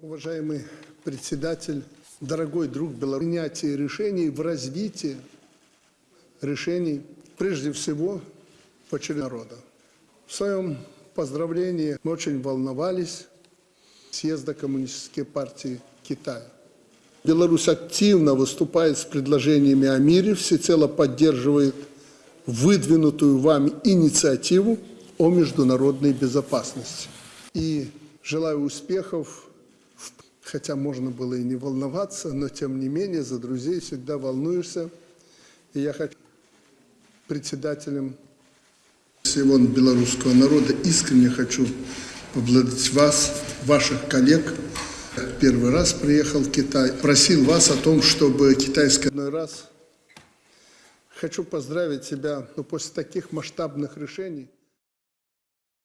Уважаемый председатель, дорогой друг Беларуси, принятие решений в развитии решений, прежде всего, по народа. В своем поздравлении мы очень волновались съезда Коммунистической партии Китая. Беларусь активно выступает с предложениями о мире, всецело поддерживает выдвинутую вами инициативу о международной безопасности. И желаю успехов, хотя можно было и не волноваться, но тем не менее за друзей всегда волнуешься. И я хочу председателем всего белорусского народа искренне хочу поблагодарить вас, ваших коллег. Первый раз приехал в Китай, просил вас о том, чтобы китайское одной раз. Хочу поздравить тебя ну, после таких масштабных решений.